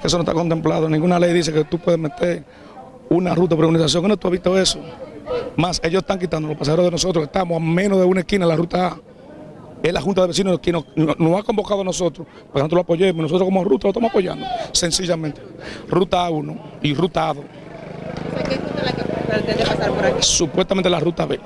Que eso no está contemplado. Ninguna ley dice que tú puedes meter una ruta por organización. ¿No tú has visto eso? Más, ellos están quitando los pasajeros de nosotros. Estamos a menos de una esquina de la ruta A. Es la Junta de Vecinos quien nos, ha convocado a nosotros para que nosotros lo apoyemos. Nosotros como ruta lo estamos apoyando, sencillamente. Ruta A1 y ruta A2. ¿Qué ruta la que pretende pasar por aquí? Supuestamente la ruta B,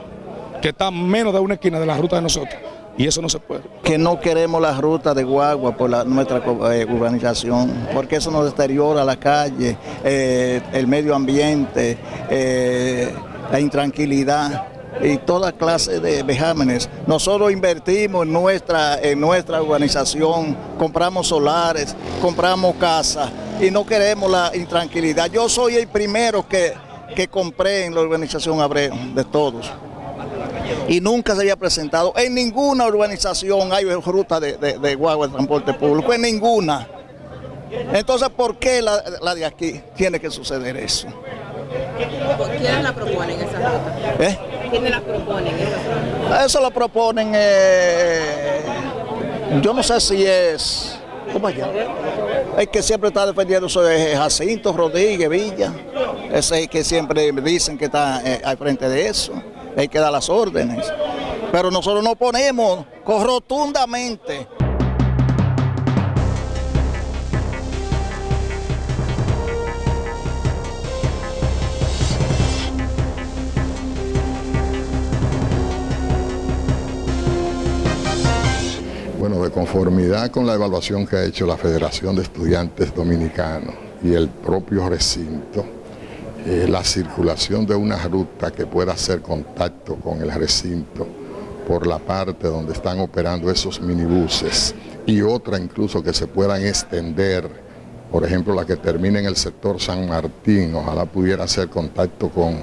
que está a menos de una esquina de la ruta de nosotros y eso no se puede. Que no queremos la ruta de guagua por nuestra eh, urbanización, porque eso nos deteriora la calle, eh, el medio ambiente, eh, la intranquilidad y toda clase de vejámenes. Nosotros invertimos en nuestra, en nuestra urbanización, compramos solares, compramos casas y no queremos la intranquilidad. Yo soy el primero que, que compré en la urbanización Abreu, de todos y nunca se había presentado. En ninguna urbanización hay ruta de, de, guagua de transporte público, en ninguna. Entonces, ¿por qué la, de aquí tiene que suceder eso? ¿Quiénes la proponen esa ruta? ¿Eh? ¿Quiénes la proponen esa ruta? Eso lo proponen, eh, yo no sé si es... ¿Cómo allá? El que siempre está defendiendo eso es Jacinto Rodríguez Villa. Ese es el que siempre dicen que está eh, al frente de eso hay que dar las órdenes. Pero nosotros nos ponemos rotundamente. Bueno, de conformidad con la evaluación que ha hecho la Federación de Estudiantes Dominicanos y el propio recinto, eh, la circulación de una ruta que pueda hacer contacto con el recinto por la parte donde están operando esos minibuses y otra incluso que se puedan extender, por ejemplo la que termine en el sector San Martín, ojalá pudiera hacer contacto con,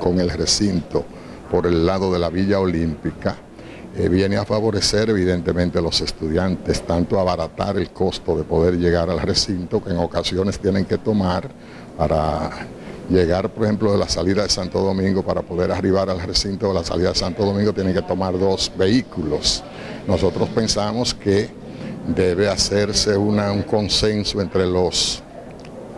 con el recinto por el lado de la Villa Olímpica, eh, viene a favorecer evidentemente a los estudiantes, tanto abaratar el costo de poder llegar al recinto que en ocasiones tienen que tomar para llegar, por ejemplo, de la salida de Santo Domingo para poder arribar al recinto de la salida de Santo Domingo tienen que tomar dos vehículos. Nosotros pensamos que debe hacerse un consenso entre los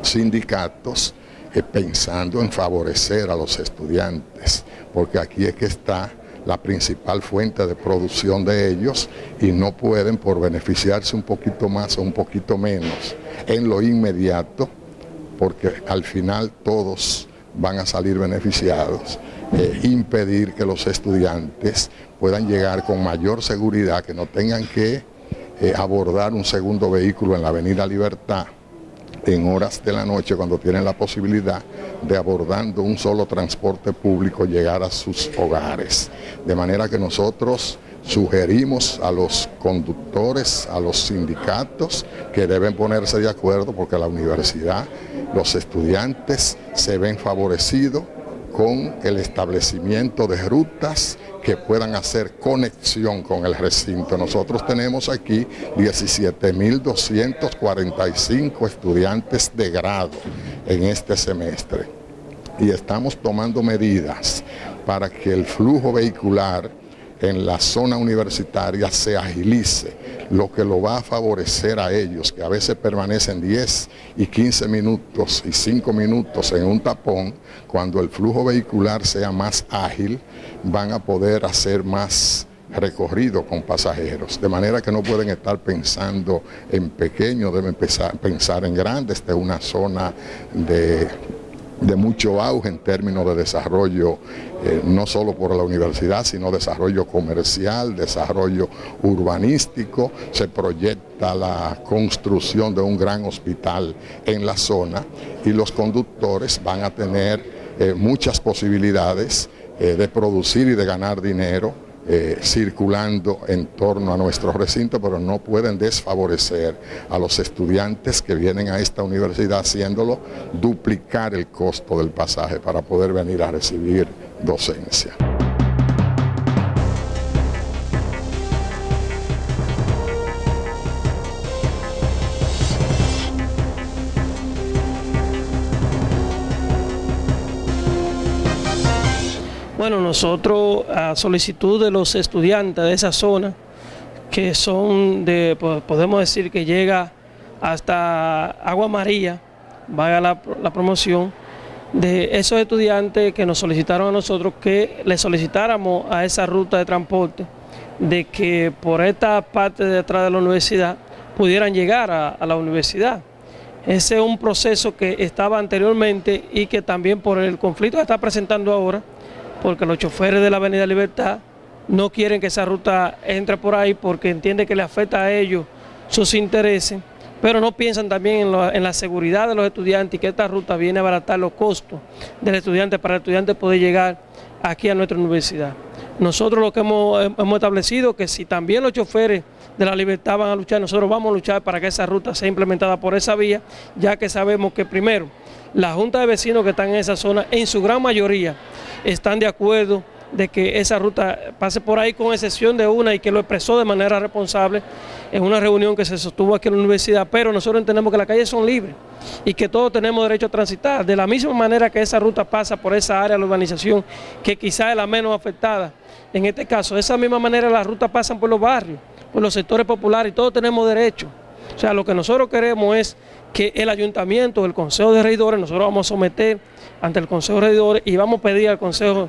sindicatos eh, pensando en favorecer a los estudiantes, porque aquí es que está la principal fuente de producción de ellos y no pueden por beneficiarse un poquito más o un poquito menos en lo inmediato porque al final todos van a salir beneficiados, eh, impedir que los estudiantes puedan llegar con mayor seguridad, que no tengan que eh, abordar un segundo vehículo en la Avenida Libertad en horas de la noche cuando tienen la posibilidad de abordando un solo transporte público llegar a sus hogares. De manera que nosotros Sugerimos a los conductores, a los sindicatos que deben ponerse de acuerdo porque la universidad, los estudiantes se ven favorecidos con el establecimiento de rutas que puedan hacer conexión con el recinto. Nosotros tenemos aquí 17.245 estudiantes de grado en este semestre y estamos tomando medidas para que el flujo vehicular en la zona universitaria se agilice, lo que lo va a favorecer a ellos, que a veces permanecen 10 y 15 minutos y 5 minutos en un tapón, cuando el flujo vehicular sea más ágil, van a poder hacer más recorrido con pasajeros, de manera que no pueden estar pensando en pequeño, deben pensar en grande, esta es una zona de de mucho auge en términos de desarrollo, eh, no solo por la universidad, sino desarrollo comercial, desarrollo urbanístico. Se proyecta la construcción de un gran hospital en la zona y los conductores van a tener eh, muchas posibilidades eh, de producir y de ganar dinero eh, circulando en torno a nuestro recinto, pero no pueden desfavorecer a los estudiantes que vienen a esta universidad haciéndolo duplicar el costo del pasaje para poder venir a recibir docencia. Bueno, nosotros a solicitud de los estudiantes de esa zona, que son de, podemos decir que llega hasta Agua María, vaya la, la promoción, de esos estudiantes que nos solicitaron a nosotros que le solicitáramos a esa ruta de transporte de que por esta parte de atrás de la universidad pudieran llegar a, a la universidad. Ese es un proceso que estaba anteriormente y que también por el conflicto que está presentando ahora, porque los choferes de la Avenida Libertad no quieren que esa ruta entre por ahí porque entiende que le afecta a ellos sus intereses, pero no piensan también en, la seguridad de los estudiantes y que esta ruta viene a abaratar los costos del estudiante para el estudiante poder llegar aquí a nuestra universidad. Nosotros lo que hemos, hemos establecido que si también los choferes de la libertad van a luchar, nosotros vamos a luchar para que esa ruta sea implementada por esa vía, ya que sabemos que primero, la Junta de Vecinos que están en esa zona, en su gran mayoría, están de acuerdo de que esa ruta pase por ahí con excepción de una y que lo expresó de manera responsable en una reunión que se sostuvo aquí en la universidad, pero nosotros entendemos que las calles son libres y que todos tenemos derecho a transitar, de la misma manera que esa ruta pasa por esa área de la urbanización, que quizás es la menos afectada, en este caso, de esa misma manera las rutas pasan por los barrios, por los sectores populares y todos tenemos derecho. O sea, lo que nosotros queremos es que el ayuntamiento, el consejo de regidores, nosotros vamos a someter ante el consejo de regidores y vamos a pedir al consejo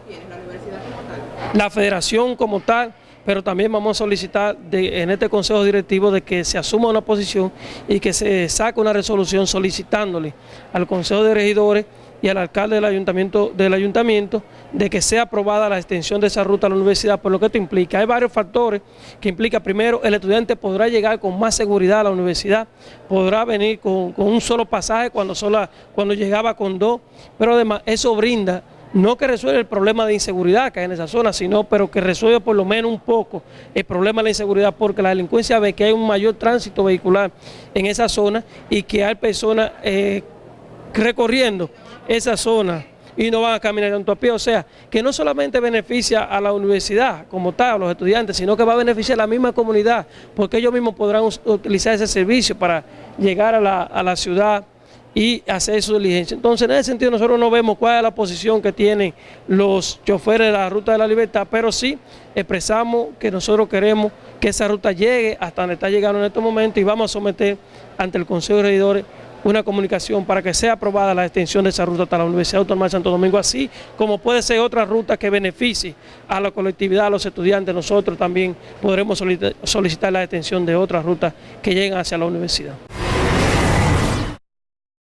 la federación como tal, pero también vamos a solicitar en este consejo directivo de que se asuma una posición y que se saque una resolución solicitándole al consejo de regidores y al alcalde del ayuntamiento, del ayuntamiento de que sea aprobada la extensión de esa ruta a la universidad, por lo que esto implica. Hay varios factores que implica, primero, el estudiante podrá llegar con más seguridad a la universidad, podrá venir con, con un solo pasaje cuando, sola, cuando llegaba con dos, pero además eso brinda no que resuelva el problema de inseguridad que hay en esa zona, sino pero que resuelva por lo menos un poco el problema de la inseguridad, porque la delincuencia ve que hay un mayor tránsito vehicular en esa zona y que hay personas eh, recorriendo esa zona y no van a caminar tanto a pie, o sea, que no solamente beneficia a la universidad como tal, a los estudiantes, sino que va a beneficiar a la misma comunidad, porque ellos mismos podrán utilizar ese servicio para llegar a la, a la ciudad, y hacer su diligencia. Entonces, en ese sentido, nosotros no vemos cuál es la posición que tienen los choferes de la Ruta de la Libertad, pero sí expresamos que nosotros queremos que esa ruta llegue hasta donde está llegando en estos momentos y vamos a someter ante el Consejo de Regidores una comunicación para que sea aprobada la extensión de esa ruta hasta la Universidad Autónoma de Santo Domingo, así como puede ser otra ruta que beneficie a la colectividad, a los estudiantes, nosotros también podremos solicitar la extensión de otras rutas que lleguen hacia la universidad.